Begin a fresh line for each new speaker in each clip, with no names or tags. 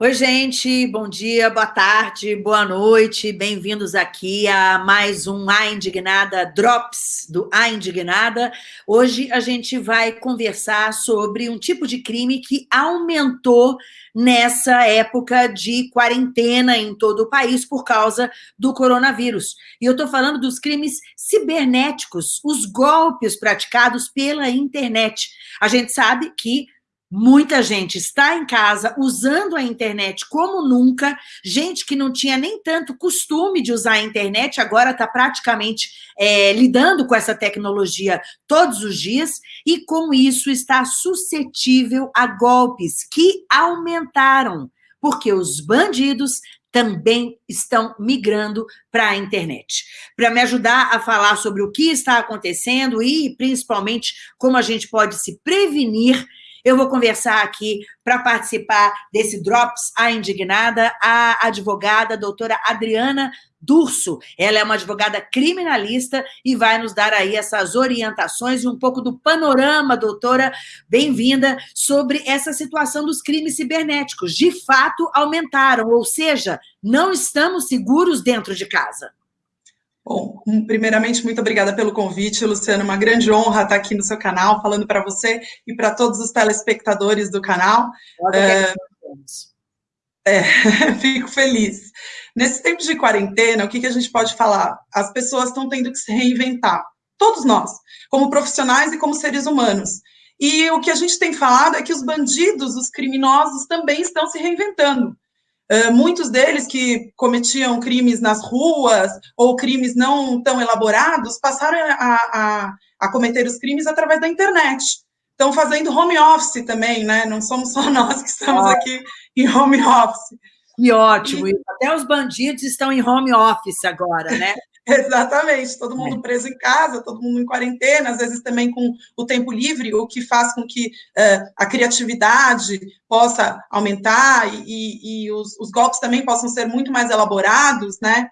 Oi, gente, bom dia, boa tarde, boa noite, bem-vindos aqui a mais um A Indignada Drops do A Indignada. Hoje a gente vai conversar sobre um tipo de crime que aumentou nessa época de quarentena em todo o país por causa do coronavírus. E eu estou falando dos crimes cibernéticos, os golpes praticados pela internet. A gente sabe que Muita gente está em casa usando a internet como nunca, gente que não tinha nem tanto costume de usar a internet, agora está praticamente é, lidando com essa tecnologia todos os dias, e com isso está suscetível a golpes que aumentaram, porque os bandidos também estão migrando para a internet. Para me ajudar a falar sobre o que está acontecendo e, principalmente, como a gente pode se prevenir eu vou conversar aqui para participar desse Drops A Indignada, a advogada a doutora Adriana Durso. Ela é uma advogada criminalista e vai nos dar aí essas orientações e um pouco do panorama, doutora, bem-vinda, sobre essa situação dos crimes cibernéticos. De fato, aumentaram, ou seja, não estamos seguros dentro de casa.
Bom, primeiramente, muito obrigada pelo convite, Luciano. Uma grande honra estar aqui no seu canal, falando para você e para todos os telespectadores do canal. É, é, fico feliz. Nesse tempo de quarentena, o que, que a gente pode falar? As pessoas estão tendo que se reinventar, todos nós, como profissionais e como seres humanos. E o que a gente tem falado é que os bandidos, os criminosos, também estão se reinventando. Uh, muitos deles que cometiam crimes nas ruas ou crimes não tão elaborados passaram a, a, a cometer os crimes através da internet. Estão fazendo home office também, né? Não somos só nós que estamos aqui em home office.
Que ótimo! E... Até os bandidos estão em home office agora, né?
Exatamente, todo mundo é. preso em casa, todo mundo em quarentena, às vezes também com o tempo livre, o que faz com que uh, a criatividade possa aumentar e, e os, os, golpes também possam ser muito mais elaborados, né?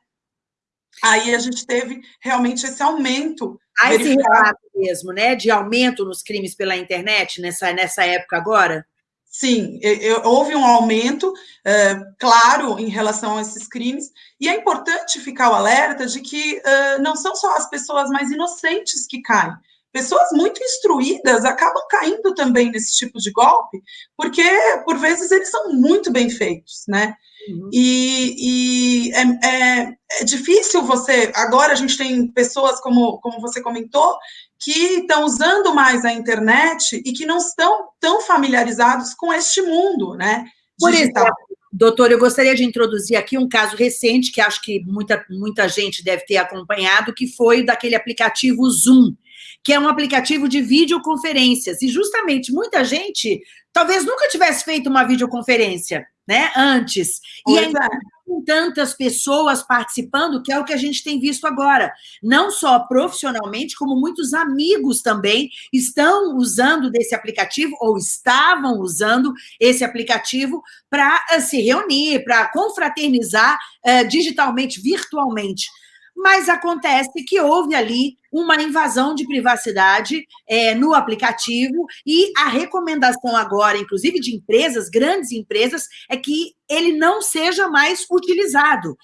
Aí a gente teve realmente esse aumento.
Há esse relato mesmo, né, de aumento nos crimes pela internet nessa, nessa época agora?
Sim, eu, houve um aumento, é, claro, em relação a esses crimes, e é importante ficar o alerta de que uh, não são só as pessoas mais inocentes que caem. Pessoas muito instruídas acabam caindo também nesse tipo de golpe, porque, por vezes, eles são muito bem feitos, né? Uhum. E, e é, é, é, difícil você. Agora a gente tem pessoas, como, como você comentou, que estão usando mais a internet e que não estão tão familiarizados com este mundo, né?
Por digital. exemplo, doutor, eu gostaria de introduzir aqui um caso recente que acho que muita, muita gente deve ter acompanhado, que foi daquele aplicativo Zoom, que é um aplicativo de videoconferências. E justamente muita gente talvez nunca tivesse feito uma videoconferência né, antes. E ainda é. com tantas pessoas participando, que é o que a gente tem visto agora. Não só profissionalmente, como muitos amigos também estão usando desse aplicativo, ou estavam usando esse aplicativo para uh, eh, se reunir, para confraternizar uh, digitalmente, virtualmente mas acontece que houve ali uma invasão de privacidade é, no aplicativo e a recomendação agora, inclusive de empresas, grandes empresas, é que ele não seja mais utilizado.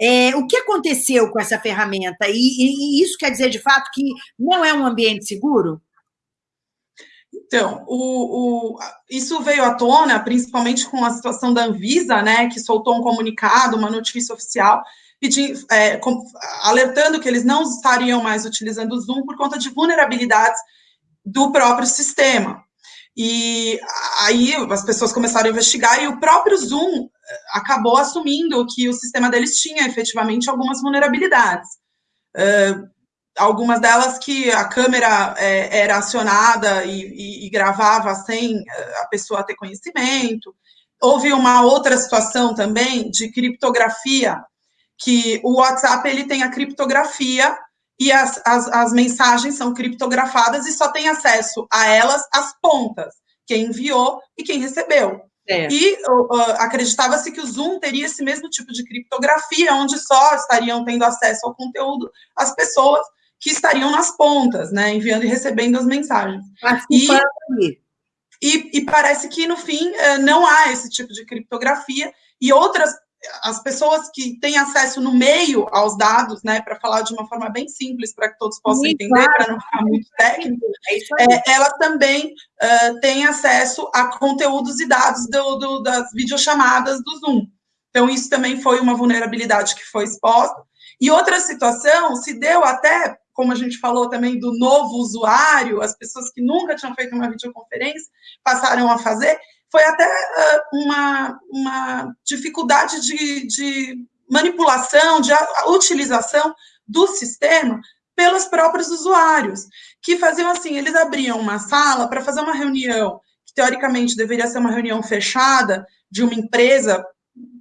É, o que aconteceu com essa ferramenta? E, e, e isso quer dizer, de fato, que não é um ambiente seguro?
Então, o, o, isso veio à tona, principalmente com a situação da Anvisa, né, que soltou um comunicado, uma notícia oficial, pedindo, é, alertando que eles não estariam mais utilizando o Zoom por conta de vulnerabilidades do próprio sistema. E aí as pessoas começaram a investigar e o próprio Zoom é, acabou assumindo que o sistema deles tinha efetivamente algumas vulnerabilidades. Uh, algumas delas que a câmera é, era acionada e, e, e, gravava sem a pessoa ter conhecimento. Houve uma outra situação também de criptografia que o WhatsApp ele tem a criptografia e as, as, as mensagens são criptografadas e só tem acesso a elas as pontas, quem enviou e quem recebeu. É. E uh, acreditava-se que o Zoom teria esse mesmo tipo de criptografia, onde só estariam tendo acesso ao conteúdo as pessoas que estariam nas pontas, né, enviando e recebendo as mensagens.
E,
e, e parece que, no fim, eh, não há esse tipo de criptografia, e outras as pessoas que têm acesso no meio aos dados, né, para falar de uma forma bem simples, para que todos possam muito entender, claro. para não ficar muito técnico, é é, elas também uh, têm acesso a conteúdos e dados do, do, das videochamadas do Zoom. Então, isso também foi uma vulnerabilidade que foi exposta. E outra situação se deu até, como a gente falou também, do novo usuário, as pessoas que nunca tinham feito uma videoconferência passaram a fazer, foi até uma, uma dificuldade de, de manipulação, de utilização do sistema pelos próprios usuários, que faziam assim, eles abriam uma sala para fazer uma reunião, que teoricamente deveria ser uma reunião fechada de uma empresa,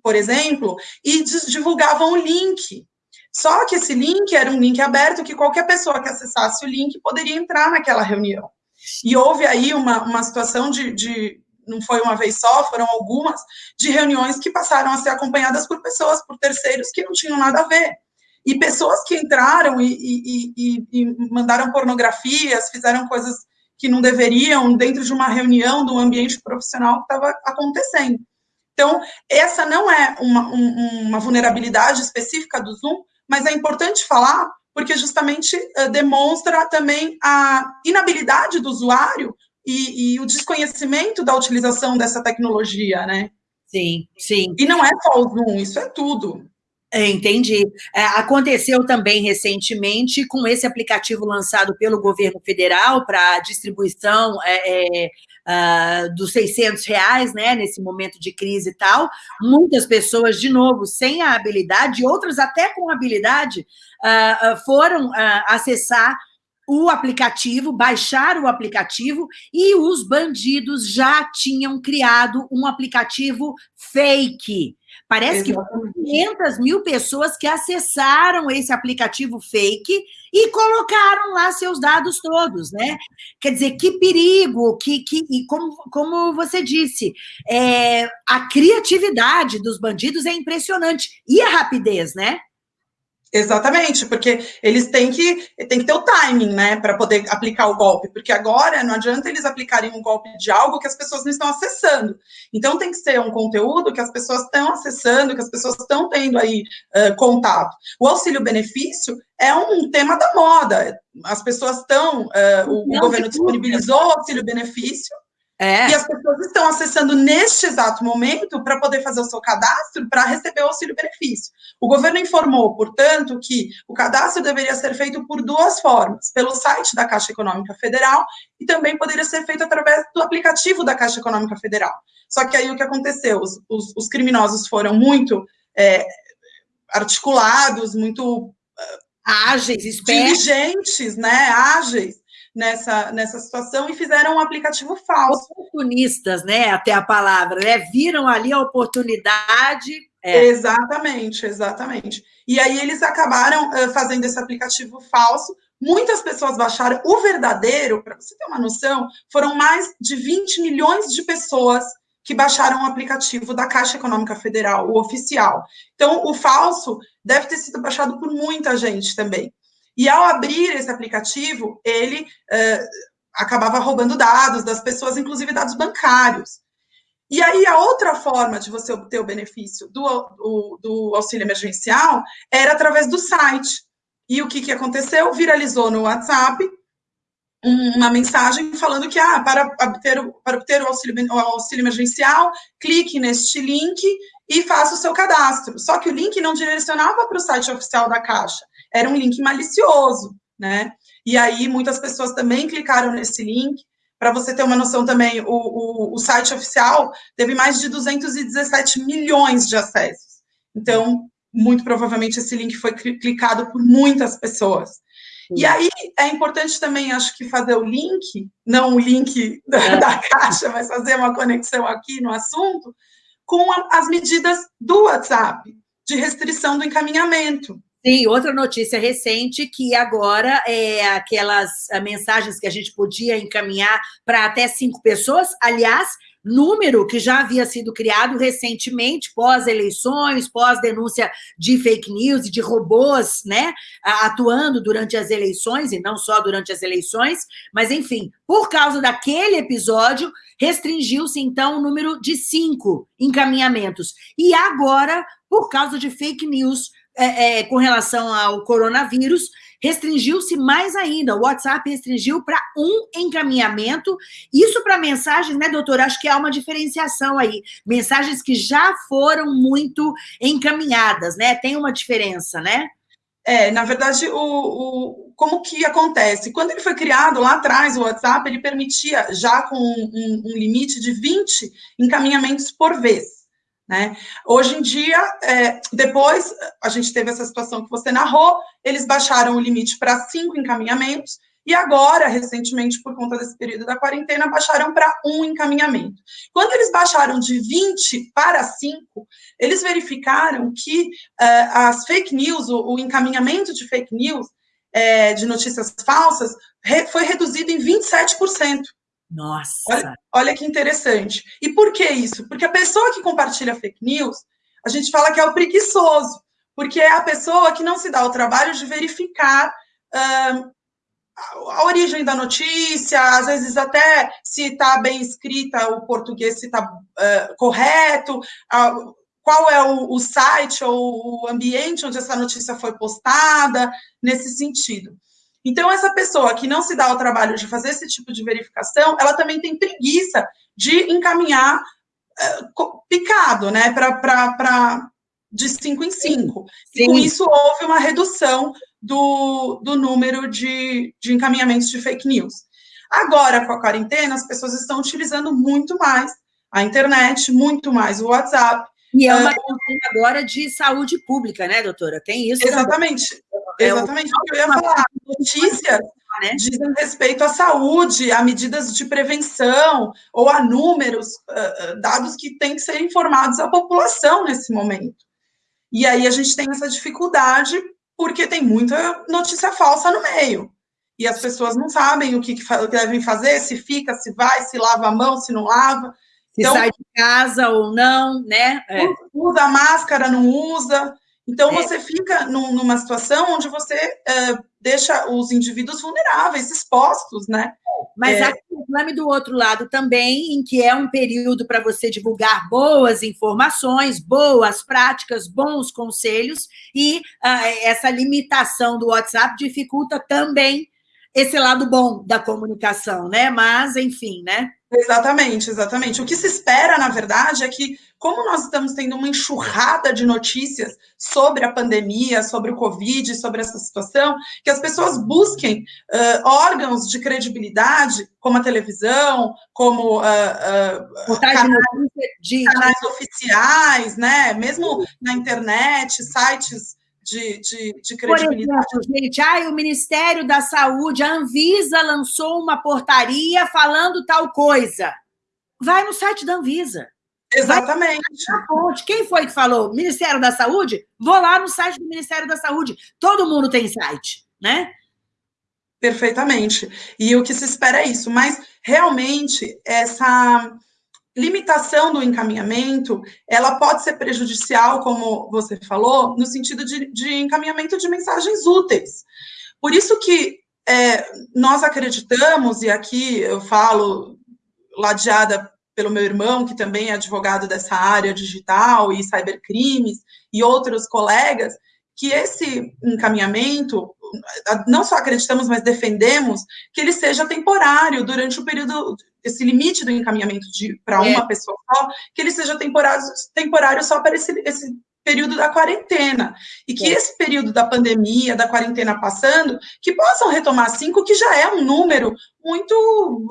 por exemplo, e divulgavam o link. Só que esse link era um link aberto que qualquer pessoa que acessasse o link poderia entrar naquela reunião. E houve aí uma, uma situação de, de não foi uma vez só, foram algumas, de reuniões que passaram a ser acompanhadas por pessoas, por terceiros que não tinham nada a ver. E pessoas que entraram e, e, e, e mandaram pornografias, fizeram coisas que não deveriam dentro de uma reunião, de um ambiente profissional que estava acontecendo. Então, essa não é uma, um, uma vulnerabilidade específica do Zoom, mas é importante falar porque justamente uh, demonstra também a inabilidade do usuário e, e, o desconhecimento da utilização dessa tecnologia, né?
Sim, sim.
E não é só o Zoom, isso é tudo.
É, entendi. É, aconteceu também recentemente com esse aplicativo lançado pelo governo federal para distribuição é, é, uh, dos 600 reais, né, nesse momento de crise e tal. Muitas pessoas, de novo, sem a habilidade, outras até com habilidade, uh, foram uh, acessar o aplicativo, baixar o aplicativo e os bandidos já tinham criado um aplicativo fake. Parece Exatamente. que foram 500 mil pessoas que acessaram esse aplicativo fake e colocaram lá seus dados todos, né? Quer dizer, que perigo, que, que e como, como você disse, é, a criatividade dos bandidos é impressionante e a rapidez, né?
Exatamente, porque eles têm que, têm que ter o timing, né, para poder aplicar o golpe, porque agora não adianta eles aplicarem um golpe de algo que as pessoas não estão acessando. Então tem que ser um conteúdo que as pessoas estão acessando, que as pessoas estão tendo aí uh, contato. O auxílio-benefício é um tema da moda. As pessoas estão, uh, o, o governo disponibilizou o auxílio-benefício, é. E as pessoas estão acessando neste exato momento para poder fazer o seu cadastro para receber o auxílio-benefício. O governo informou, portanto, que o cadastro deveria ser feito por duas formas: pelo site da Caixa Econômica Federal e também poderia ser feito através do aplicativo da Caixa Econômica Federal. Só que aí o que aconteceu? Os, os, os criminosos foram muito é, articulados, muito.
ágeis,
espertos. Diligentes, né? Ágeis nessa, nessa situação e fizeram um aplicativo falso.
Oportunistas, né? Até a palavra, né? Viram ali a oportunidade.
É. Exatamente, exatamente. E aí eles acabaram uh, fazendo esse aplicativo falso. Muitas pessoas baixaram o verdadeiro, para você ter uma noção, foram mais de 20 milhões de pessoas que baixaram o aplicativo da Caixa Econômica Federal, o oficial. Então, o falso deve ter sido baixado por muita gente também. E ao abrir esse aplicativo, ele uh, acabava roubando dados das pessoas, inclusive dados bancários. E aí, a outra forma de você obter o benefício do, do, do auxílio emergencial era através do site. E o que, que aconteceu? Viralizou no WhatsApp uma mensagem falando que ah, para, obter, para obter o auxílio, o auxílio emergencial, clique neste link e faça o seu cadastro. Só que o link não direcionava para o site oficial da Caixa, era um link malicioso, né? E aí muitas pessoas também clicaram nesse link. Para você ter uma noção também, o, o, o, site oficial teve mais de 217 milhões de acessos. Então, muito provavelmente esse link foi clicado por muitas pessoas. Sim. E aí é importante também, acho que fazer o link, não o link da, é. da caixa, mas fazer uma conexão aqui no assunto, com a, as medidas do WhatsApp de restrição do encaminhamento.
Sim, outra notícia recente que agora é aquelas ah, mensagens que a gente podia encaminhar para até cinco pessoas. Aliás, número que já havia sido criado recentemente, pós-eleições, pós-denúncia de fake news e de robôs, né, atuando durante as eleições, e não só durante as eleições, mas, enfim, por causa daquele episódio, restringiu-se, então, o número de cinco encaminhamentos. E agora, por causa de fake news é, é, com relação ao coronavírus, restringiu-se mais ainda. O WhatsApp restringiu para um encaminhamento. Isso para mensagens, né, doutora? Acho que há uma diferenciação aí. Mensagens que já foram muito encaminhadas, né? Tem uma diferença, né?
É, na verdade, o, o, como que acontece? Quando ele foi criado lá atrás, o WhatsApp, ele permitia, já com um, um limite de 20 encaminhamentos por vez. Né? Hoje em dia, é, depois a gente teve essa situação que você narrou, eles baixaram o limite para cinco encaminhamentos, e agora, recentemente, por conta desse período da quarentena, baixaram para um encaminhamento. Quando eles baixaram de 20 para 5, eles verificaram que uh, as fake news, o, o, encaminhamento de fake news, é, de notícias falsas, re, foi reduzido em 27%.
Nossa!
Olha, olha, que interessante. E por que isso? Porque a pessoa que compartilha fake news, a gente fala que é o preguiçoso, porque é a pessoa que não se dá o trabalho de verificar a origem da notícia, às vezes até se está bem escrita o português, se está uh, correto, uh, qual é o, o, site ou o ambiente onde essa notícia foi postada, nesse sentido. Então, essa pessoa que não se dá o trabalho de fazer esse tipo de verificação, ela também tem preguiça de encaminhar uh, picado, né, para de cinco em cinco. E com isso houve uma redução do, do número de, de encaminhamentos de fake news. Agora, com a quarentena, as pessoas estão utilizando muito mais a internet, muito mais o WhatsApp.
E é uma questão agora de saúde pública, né, doutora? Tem isso.
Exatamente. Também. É Exatamente o que eu ia falar. Notícias né? dizem respeito à saúde, a medidas de prevenção ou a números, dados que têm que ser informados à população nesse momento. E aí a gente tem essa dificuldade porque tem muita notícia falsa no meio. E as pessoas não sabem o que, que devem fazer, se fica, se vai, se lava a mão, se não lava.
Se então, sai de casa ou não, né?
É. Usa máscara, não usa. Então, é. você fica num, numa situação onde você uh, deixa os indivíduos vulneráveis, expostos, né?
Mas é. há um problema do outro lado também, em que é um período para você divulgar boas informações, boas práticas, bons conselhos, e uh, essa limitação do WhatsApp dificulta também esse lado bom da comunicação, né? Mas, enfim, né?
Exatamente, exatamente. O que se espera, na verdade, é que, como nós estamos tendo uma enxurrada de notícias sobre a pandemia, sobre o Covid, sobre essa situação, que as pessoas busquem uh, órgãos de credibilidade, como a televisão, como uh, uh, canais, canais oficiais, né? Mesmo na internet, sites de, de, de credibilidade.
Por exemplo, gente, ai, o Ministério da Saúde, a Anvisa lançou uma portaria falando tal coisa. Vai no site da Anvisa.
Exatamente.
Quem foi que falou? Ministério da Saúde? Vou lá no site do Ministério da Saúde. Todo mundo tem site, né?
Perfeitamente. E o que se espera é isso. Mas, realmente, essa limitação do encaminhamento, ela pode ser prejudicial, como você falou, no sentido de, de encaminhamento de mensagens úteis. Por isso que é, nós acreditamos, e aqui eu falo ladeada pelo meu irmão, que também é advogado dessa área digital e cybercrimes, e outros colegas, que esse encaminhamento, não só acreditamos, mas defendemos, que ele seja temporário durante o período esse limite do encaminhamento para uma é. pessoa só, que ele seja temporário, temporário só para esse, esse período da quarentena. E que é. esse período da pandemia, da quarentena passando, que possam retomar cinco, que já é um número muito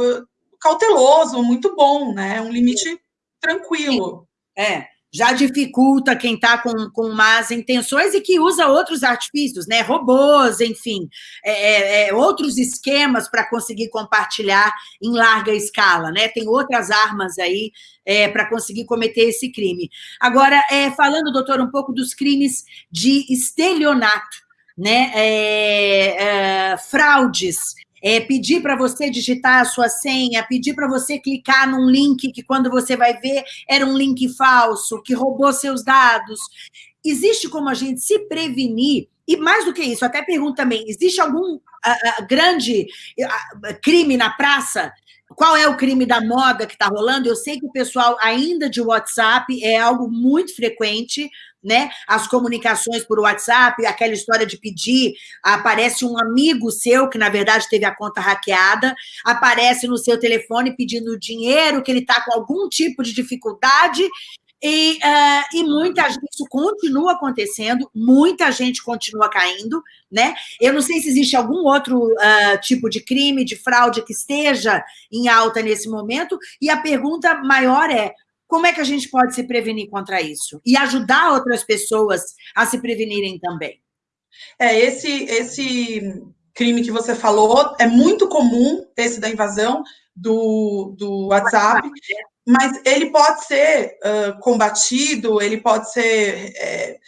uh, cauteloso, muito bom, né? Um limite tranquilo.
É já dificulta quem está com, com más intenções e que usa outros artifícios, né? Robôs, enfim, é, é, é outros esquemas para conseguir compartilhar em larga escala, né? Tem outras armas aí é, para conseguir cometer esse crime. Agora, é, falando, doutor, um pouco dos crimes de estelionato, né? É, fraudes é, pedir para você digitar a sua senha, pedir para você clicar num link que quando você vai ver era um link falso, que roubou seus dados. Existe como a gente se prevenir e mais do que isso, até pergunto também, existe algum uh, uh, grande uh, crime na praça? Qual é o crime da moda que está rolando? Eu sei que o pessoal ainda de WhatsApp é algo muito frequente, né? As comunicações por WhatsApp, aquela história de pedir, aparece um amigo seu que na verdade teve a conta hackeada, aparece no seu telefone pedindo dinheiro, que ele está com algum tipo de dificuldade e, uh, e muita gente, isso continua acontecendo, muita gente continua caindo, né? Eu não sei se existe algum outro uh, tipo de crime, de fraude que esteja em alta nesse momento, e a pergunta maior é, como é que a gente pode se prevenir contra isso? E ajudar outras pessoas a se prevenirem também?
É, esse, esse crime que você falou é muito comum, esse da invasão do, do WhatsApp, mas ele pode ser uh, combatido, ele pode ser é,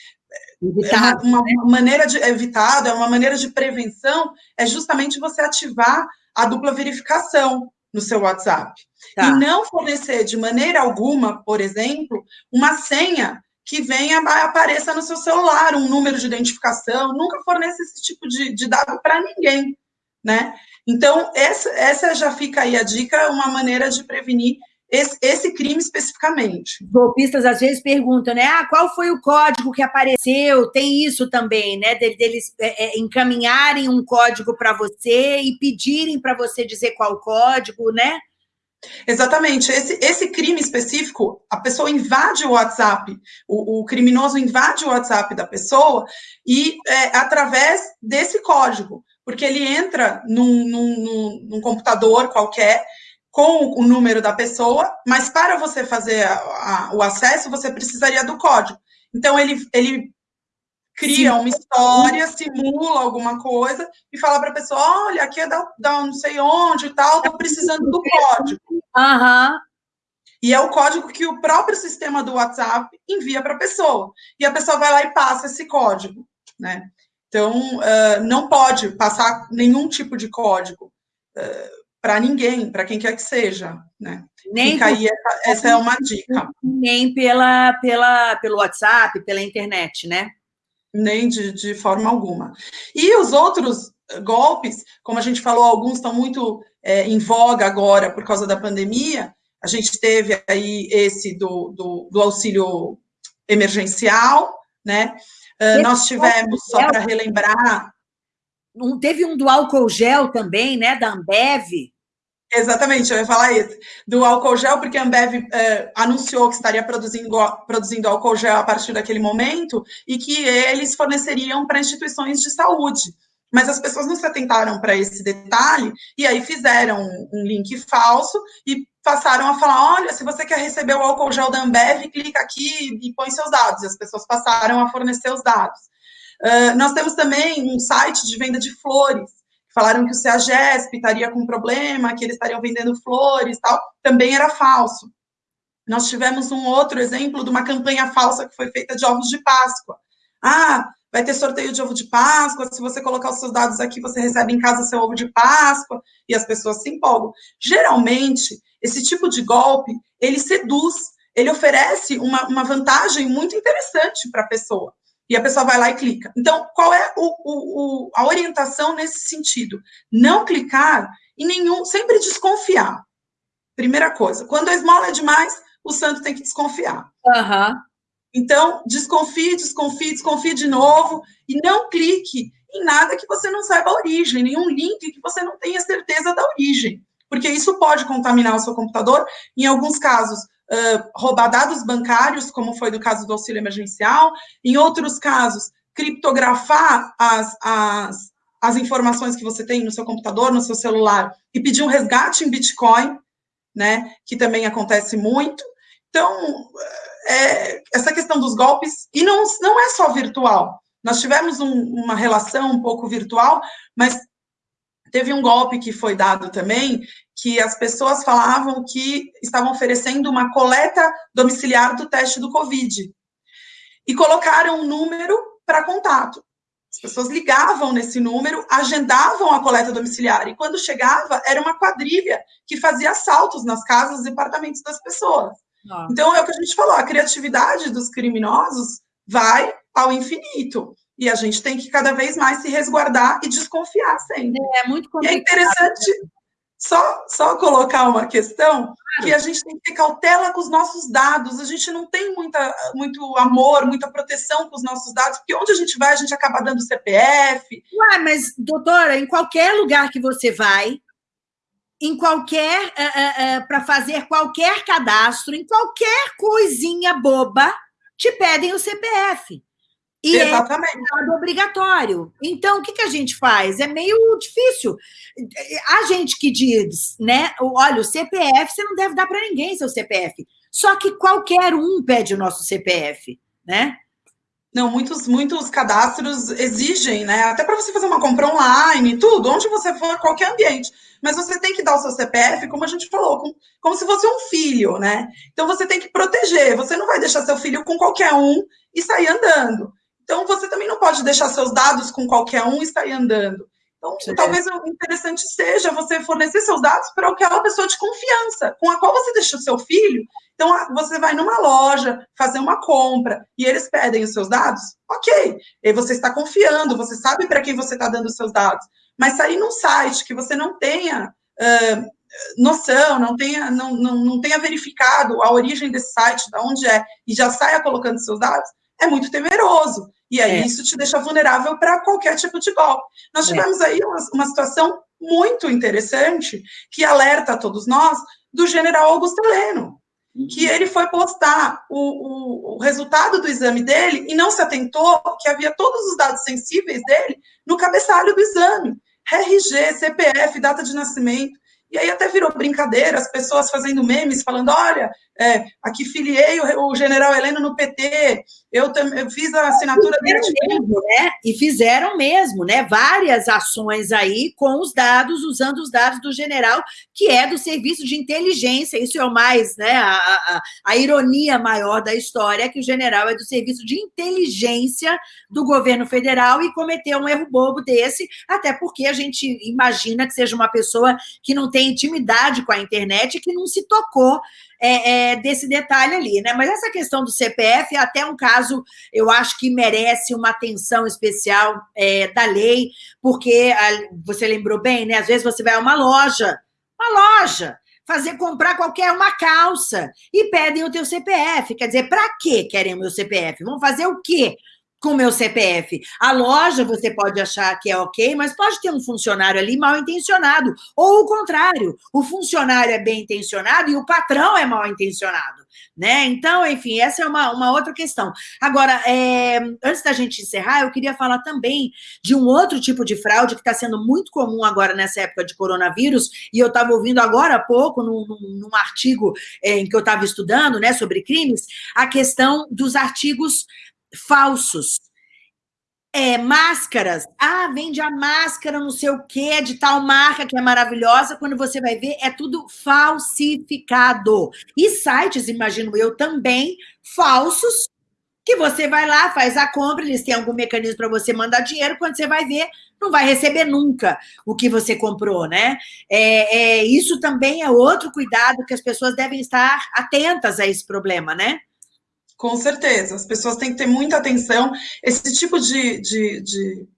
evitado, é uma, uma né? maneira de evitado, é uma maneira de prevenção, é justamente você ativar a dupla verificação no seu WhatsApp. Tá. E não fornecer de maneira alguma, por exemplo, uma senha que venha apareça no seu celular, um número de identificação, nunca forneça esse tipo de, de dado para ninguém, né? Então, essa, essa já fica aí a dica, uma maneira de prevenir esse, esse, crime especificamente.
Golpistas às vezes perguntam, né? Ah, qual foi o código que apareceu? Tem isso também, né? Deles é, é, encaminharem um código para você e pedirem para você dizer qual código, né?
Exatamente. Esse, esse crime específico, a pessoa invade o WhatsApp, o, o criminoso invade o WhatsApp da pessoa e é, através desse código, porque ele entra num, num, num computador qualquer com o número da pessoa, mas para você fazer a, a, o acesso, você precisaria do código. Então, ele, ele cria Sim. uma história, simula alguma coisa e fala para a pessoa: olha, aqui é da, da não sei onde e tal, estou precisando do código.
Uhum.
E é o código que o próprio sistema do WhatsApp envia para a pessoa. E a pessoa vai lá e passa esse código, né? Então, uh, não pode passar nenhum tipo de código. Uh, para ninguém, para quem quer que seja, né? Nem Fica aí, essa, essa, é uma dica.
Nem pela, pela, pelo WhatsApp, pela internet, né?
Nem de, de forma alguma. E os outros golpes, como a gente falou, alguns estão muito é, em voga agora por causa da pandemia. A gente teve aí esse do, do, do auxílio emergencial, né? Uh, nós tivemos, só para relembrar.
Um, teve um do álcool gel também, né? Da Ambev.
Exatamente, eu ia falar isso. Do álcool gel, porque a Ambev é, anunciou que estaria produzindo, produzindo álcool gel a partir daquele momento e que eles forneceriam para instituições de saúde. Mas as pessoas não se atentaram para esse detalhe e aí fizeram um link falso e passaram a falar: olha, se você quer receber o álcool gel da Ambev, clica aqui e põe seus dados. E as pessoas passaram a fornecer os dados. Uh, nós temos também um site de venda de flores falaram que o CEAGESP estaria com problema, que eles estariam vendendo flores tal, também era falso. Nós tivemos um outro exemplo de uma campanha falsa que foi feita de ovos de Páscoa. Ah, vai ter sorteio de ovo de Páscoa, se você colocar os seus dados aqui, você recebe em casa seu ovo de Páscoa, e as pessoas se empolgam. Geralmente, esse tipo de golpe, ele seduz, ele oferece uma, uma vantagem muito interessante para a pessoa e a pessoa vai lá e clica. Então, qual é o, o, o, a orientação nesse sentido? Não clicar em nenhum, sempre desconfiar. Primeira coisa, quando a esmola é demais, o santo tem que desconfiar.
Uhum.
Então, desconfie, desconfie, desconfie de novo e não clique em nada que você não saiba a origem, nenhum link que você não tenha certeza da origem, porque isso pode contaminar o seu computador. Em alguns casos, uh, roubar dados bancários, como foi no caso do auxílio emergencial, em outros casos, criptografar as, as, as informações que você tem no seu computador, no seu celular, e pedir um resgate em Bitcoin, né, que também acontece muito. Então, é, essa questão dos golpes, e não, não é só virtual. Nós tivemos um, uma relação um pouco virtual, mas teve um golpe que foi dado também, que as pessoas falavam que estavam oferecendo uma coleta domiciliar do teste do Covid. E colocaram um número para contato. As pessoas ligavam nesse número, agendavam a coleta domiciliar, e quando chegava, era uma quadrilha que fazia assaltos nas casas e apartamentos das pessoas. Nossa. Então, é o que a gente falou, a criatividade dos criminosos vai ao infinito. E a gente tem que cada vez mais se resguardar e desconfiar sempre.
É, muito complicado.
E é interessante só, só colocar uma questão que a gente tem que ter cautela com os nossos dados. A gente não tem muita, muito amor, muita proteção com os nossos dados, porque onde a gente vai, a gente acaba dando CPF.
Ué, mas, doutora, em qualquer lugar que você vai, em qualquer. Uh, uh, uh, para fazer qualquer cadastro, em qualquer coisinha boba, te pedem o CPF. E é Exatamente. é obrigatório. Então, o que, que a gente faz? É meio difícil. A gente que diz, né? Olha, o CPF, você não deve dar para ninguém seu CPF. Só que qualquer um pede o nosso CPF, né?
Não, muitos, muitos cadastros exigem, né? Até para você fazer uma compra online, tudo, onde você for, qualquer ambiente. Mas você tem que dar o seu CPF, como a gente falou, como, como se fosse um filho, né? Então você tem que proteger. Você não vai deixar seu filho com qualquer um e sair andando. Então, você também não pode deixar seus dados com qualquer um e sair andando. Então, Sim. talvez o interessante seja você fornecer seus dados para aquela pessoa de confiança, com a qual você deixa o seu filho. Então, você vai numa loja fazer uma compra e eles pedem os seus dados, ok. E você está confiando, você sabe para quem você está dando os seus dados. Mas sair num site que você não tenha uh, noção, não tenha, não, não, não tenha verificado a origem desse site, de onde é, e já saia colocando seus dados, é muito temeroso. E aí é. isso te deixa vulnerável para qualquer tipo de golpe. Nós é. tivemos é. aí uma, uma, situação muito interessante que alerta a todos nós do general Augusto Heleno, uhum. que ele foi postar o, o, o, resultado do exame dele e não se atentou que havia todos os dados sensíveis dele no cabeçalho do exame. RG, CPF, data de nascimento. E aí até virou brincadeira, as pessoas fazendo memes, falando, olha, é, aqui filiei o, o, general Heleno no PT, eu, eu fiz a assinatura
dele. Né? E fizeram mesmo, né? Várias ações aí com os dados, usando os dados do general, que é do serviço de inteligência. Isso é o mais, né? A, a, a ironia maior da história é que o general é do serviço de inteligência do governo federal e cometeu um erro bobo desse, até porque a gente imagina que seja uma pessoa que não tem intimidade com a internet, que não se tocou é, é, desse detalhe ali, né? Mas essa questão do CPF é até um caso, eu acho que merece uma atenção especial é, da lei, porque a, você lembrou bem, né? Às vezes você vai a uma loja, uma loja, fazer comprar qualquer uma calça e pedem o teu CPF. Quer dizer, para que querem o meu CPF? Vão fazer o quê? Com o meu CPF. A loja você pode achar que é ok, mas pode ter um funcionário ali mal intencionado. Ou o contrário, o funcionário é bem intencionado e o patrão é mal intencionado. Né? Então, enfim, essa é uma, uma outra questão. Agora, é, antes da gente encerrar, eu queria falar também de um outro tipo de fraude que está sendo muito comum agora nessa época de coronavírus, e eu estava ouvindo agora há pouco, num, num, artigo é, em que eu estava estudando né, sobre crimes, a questão dos artigos falsos. É, máscaras. Ah, vende a máscara, não sei o quê, de tal marca que é maravilhosa. Quando você vai ver, é tudo falsificado. E sites, imagino eu, também falsos, que você vai lá, faz a compra, eles têm algum mecanismo para você mandar dinheiro, quando você vai ver, não vai receber nunca o que você comprou, né? É, é, isso também é outro cuidado que as pessoas devem estar atentas a esse problema, né?
Com certeza, as pessoas têm que ter muita atenção. Esse tipo de, de, de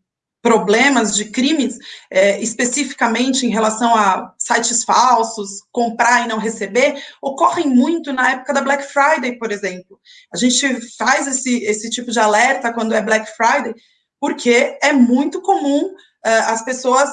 problemas, de crimes, é, especificamente em relação a sites falsos, comprar e não receber, ocorrem muito na época da Black Friday, por exemplo. A gente faz esse, esse tipo de alerta quando é Black Friday, porque é muito comum uh, as pessoas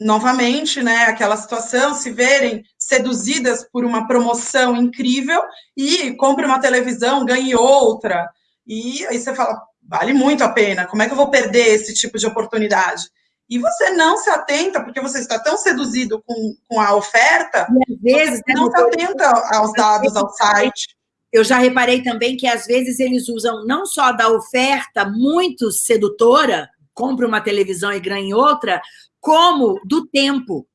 novamente, né, aquela situação, se verem seduzidas por uma promoção incrível e compre uma televisão, ganhe outra. E aí você fala, vale muito a pena, como é que eu vou perder esse tipo de oportunidade? E você não se atenta, porque você está tão seduzido com, com a oferta, e às vezes, você não se atenta aos dados, ao site.
Eu já reparei também que às vezes eles usam não só da oferta muito sedutora, compre uma televisão e ganhe outra, como do tempo.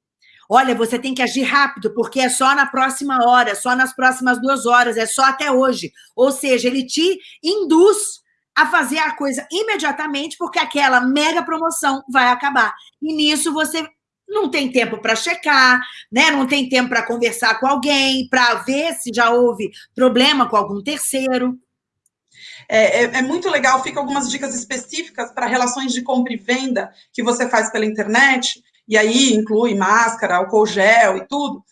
Olha, você tem que agir rápido, porque é só na próxima hora, só nas próximas duas horas, é só até hoje. Ou seja, ele te induz a fazer a coisa imediatamente, porque aquela mega promoção vai acabar. E nisso você não tem tempo para checar, né? não tem tempo para conversar com alguém, para ver se já houve problema com algum terceiro.
É, é, é, muito legal, fica algumas dicas específicas para relações de compra e venda que você faz pela internet, e aí inclui máscara, álcool gel e tudo.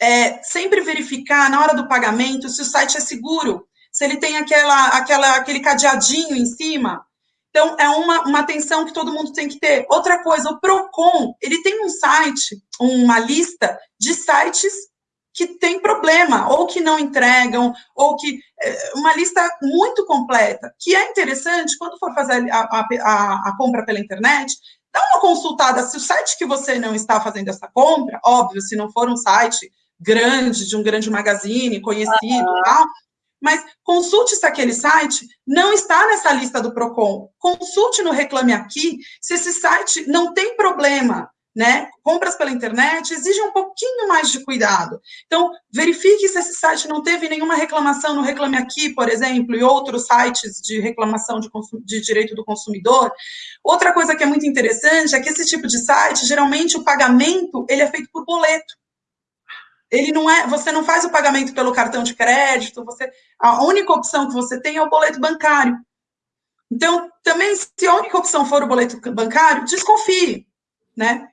É, sempre verificar na hora do pagamento se o site é seguro, se ele tem aquela, aquela, aquele cadeadinho em cima. Então, é uma, uma atenção que todo mundo tem que ter. Outra coisa, o PROCON, ele tem um site, uma lista de sites que tem problema, ou que não entregam, ou que. É, uma lista muito completa, que é interessante, quando for fazer a, a, a, compra pela internet, dá uma consultada se o site que você não está fazendo essa compra, óbvio, se não for um site grande, de um grande magazine, conhecido uhum. tal, mas consulte se aquele site não está nessa lista do PROCON. Consulte no Reclame Aqui se esse site não tem problema né? Compras pela internet exigem um pouquinho mais de cuidado. Então, verifique se esse site não teve nenhuma reclamação no Reclame Aqui, por exemplo, e outros sites de reclamação de, de direito do consumidor. Outra coisa que é muito interessante é que esse tipo de site, geralmente o pagamento, ele é feito por boleto. Ele não é, você não faz o pagamento pelo cartão de crédito, você a única opção que você tem é o boleto bancário. Então, também se a única opção for o boleto bancário, desconfie, né?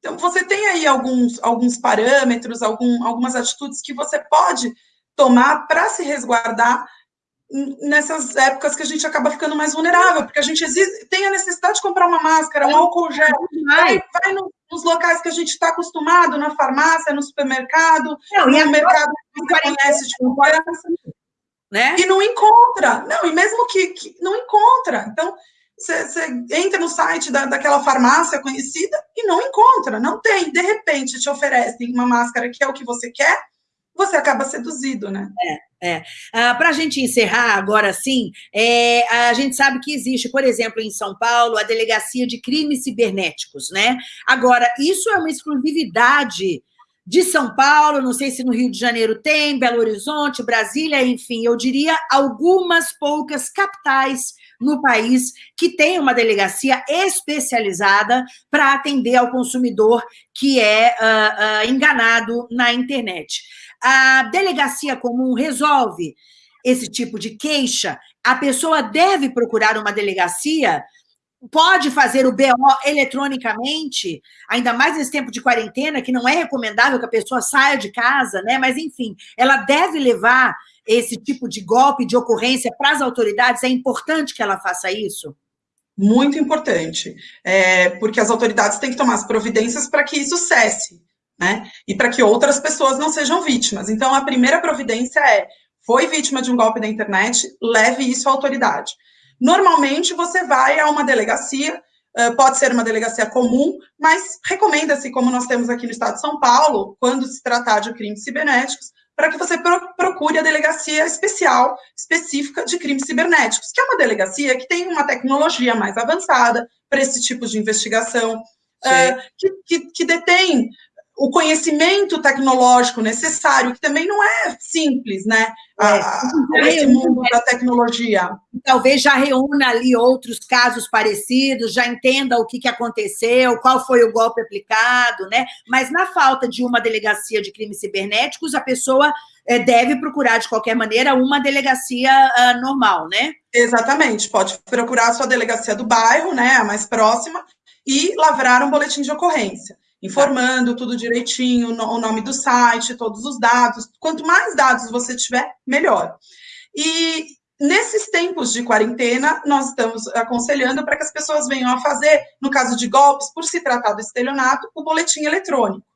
Então, você tem aí alguns, alguns parâmetros, algum, algumas atitudes que você pode tomar para se resguardar nessas épocas que a gente acaba ficando mais vulnerável, porque a gente tem a necessidade de comprar uma máscara, um álcool gel, vai, vai no, nos locais que a gente está acostumado, na farmácia, no supermercado, não, no mercado que você conhece de confiança, né? e não encontra, não, e mesmo que, que não encontra, então você, entra no site da, daquela farmácia conhecida e não encontra, não tem. De repente te oferecem uma máscara que é o que você quer, você acaba seduzido, né?
É, é. Ah, Para a gente encerrar agora sim, é, a gente sabe que existe, por exemplo, em São Paulo, a Delegacia de Crimes Cibernéticos, né? Agora, isso é uma exclusividade de São Paulo, não sei se no Rio de Janeiro tem, Belo Horizonte, Brasília, enfim, eu diria algumas poucas capitais no país que tem uma delegacia especializada para atender ao consumidor que é uh, uh, enganado na internet. A delegacia comum resolve esse tipo de queixa, a pessoa deve procurar uma delegacia pode fazer o BO eletronicamente, ainda mais nesse tempo de quarentena, que não é recomendável que a pessoa saia de casa, né? Mas, enfim, ela deve levar esse tipo de golpe, de ocorrência para as autoridades? É importante que ela faça isso?
Muito importante, é, porque as autoridades têm que tomar as providências para que isso cesse, né? E para que outras pessoas não sejam vítimas. Então, a primeira providência é: foi vítima de um golpe da internet, leve isso à autoridade. Normalmente, você vai a uma delegacia, pode ser uma delegacia comum, mas recomenda-se, como nós temos aqui no estado de São Paulo, quando se tratar de crimes cibernéticos, para que você procure a delegacia especial, específica de crimes cibernéticos, que é uma delegacia que tem uma tecnologia mais avançada para esse tipo de investigação, uh, que, que, que detém o conhecimento tecnológico necessário, que também não é simples, né? É, esse mundo da tecnologia.
Talvez já reúna ali outros casos parecidos, já entenda o que, que aconteceu, qual foi o golpe aplicado, né? Mas na falta de uma delegacia de crimes cibernéticos, a pessoa é, deve procurar, de qualquer maneira, uma delegacia uh, normal, né?
Exatamente, pode procurar a sua delegacia do bairro, né? A mais próxima, e lavrar um boletim de ocorrência informando tudo direitinho, o nome do site, todos os dados. Quanto mais dados você tiver, melhor. E nesses tempos de quarentena, nós estamos aconselhando para que as pessoas venham a fazer, no caso de golpes, por se tratar do estelionato, o boletim eletrônico.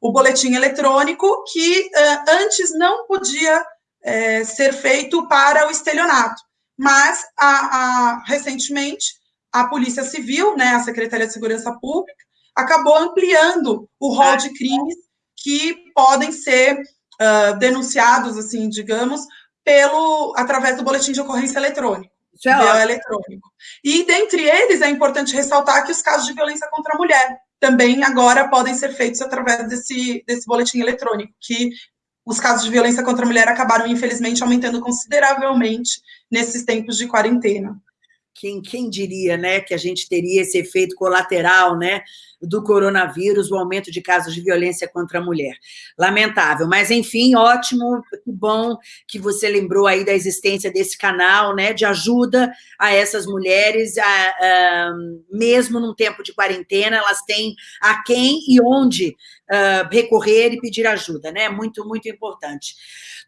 O boletim eletrônico que uh, antes não podia uh, ser feito para o estelionato, mas a, a, recentemente a Polícia Civil, né, a Secretaria de Segurança Pública, acabou ampliando o rol de crimes que podem ser uh, denunciados, assim, digamos, pelo através do boletim de ocorrência eletrônico. Isso é eletrônico. E dentre eles é importante ressaltar que os casos de violência contra a mulher também agora podem ser feitos através desse, desse boletim eletrônico, que os casos de violência contra a mulher acabaram, infelizmente, aumentando consideravelmente nesses tempos de quarentena.
Quem, quem diria, né, que a gente teria esse efeito colateral, né, do coronavírus, o aumento de casos de violência contra a mulher. Lamentável, mas enfim, ótimo, que bom que você lembrou aí da existência desse canal, né, de ajuda a essas mulheres, a, a, mesmo num tempo de quarentena, elas têm a quem e onde uh, recorrer e pedir ajuda, né, muito, muito importante.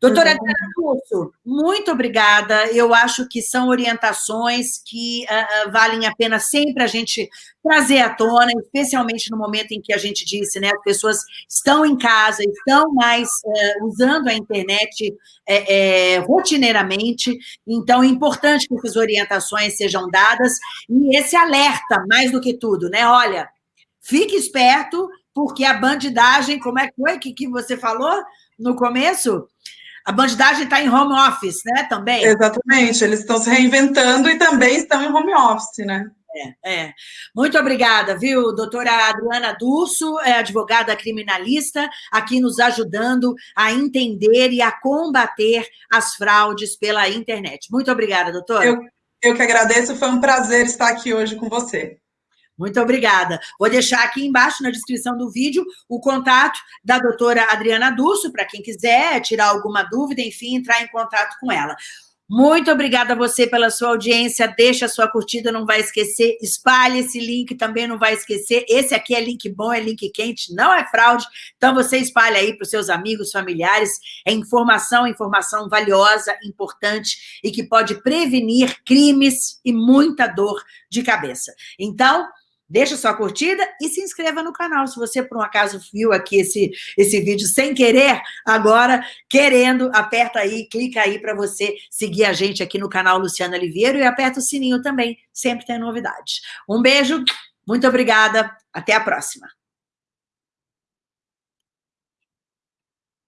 Doutora Adriana Curso, muito obrigada, eu acho que são orientações que uh, uh, valem a pena sempre a gente trazer à tona, especialmente no momento em que a gente disse, né, as pessoas estão em casa, estão mais é, usando a internet é, é, rotineiramente, então é importante que essas orientações sejam dadas, e esse alerta, mais do que tudo, né, olha, fique esperto, porque a bandidagem, como é que foi que, que você falou no começo? A bandidagem está em home office, né, também?
Exatamente, eles estão se reinventando e também estão em home office, né?
É, é. Muito obrigada, viu, doutora Adriana Durso, é advogada criminalista, aqui nos ajudando a entender e a combater as fraudes pela internet. Muito obrigada, doutora.
Eu, eu que agradeço, foi um prazer estar aqui hoje com você.
Muito obrigada. Vou deixar aqui embaixo na descrição do vídeo o contato da doutora Adriana Durso, para quem quiser tirar alguma dúvida, enfim, entrar em contato com ela. Muito obrigada a você pela sua audiência. Deixa a sua curtida, não vai esquecer. Espalhe esse link, também não vai esquecer. Esse aqui é link bom, é link quente, não é fraude. Então, você espalha aí para os seus amigos, familiares. É informação, informação valiosa, importante e que pode prevenir crimes e muita dor de cabeça. Então, Deixa sua curtida e se inscreva no canal. Se você, por um acaso, viu aqui esse, esse vídeo sem querer, agora, querendo, aperta aí, clica aí para você seguir a gente aqui no canal Luciana Oliveira e aperta o sininho também, sempre tem novidades. Um beijo, muito obrigada, até a próxima.